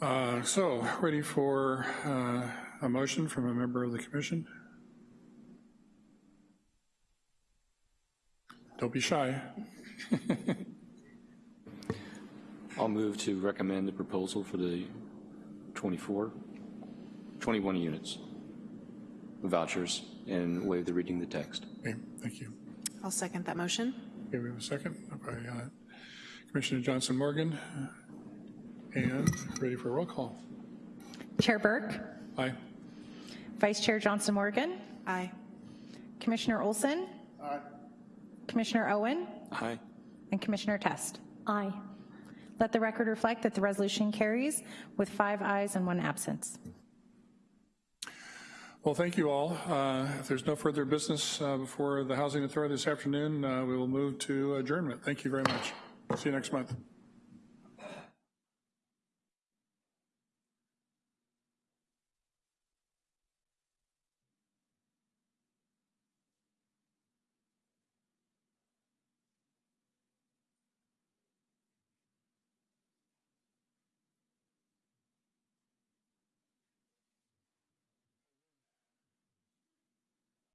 Uh, so, ready for uh, a motion from a member of the commission? Don't be shy. *laughs* I'll move to recommend the proposal for the 24, 21 units vouchers and waive the reading of the text. Okay, thank you. I'll second that motion. Okay, we have a second by uh, Commissioner Johnson Morgan. And ready for a roll call. Chair Burke, Aye. Vice Chair Johnson Morgan, Aye. Commissioner Olson, Aye. Commissioner Owen, Aye. and Commissioner Test. Aye. Let the record reflect that the resolution carries with five ayes and one absence. Well, thank you all. Uh, If there's no further business uh, before the Housing Authority this afternoon, uh, we will move to adjournment. Thank you very much. See you next month.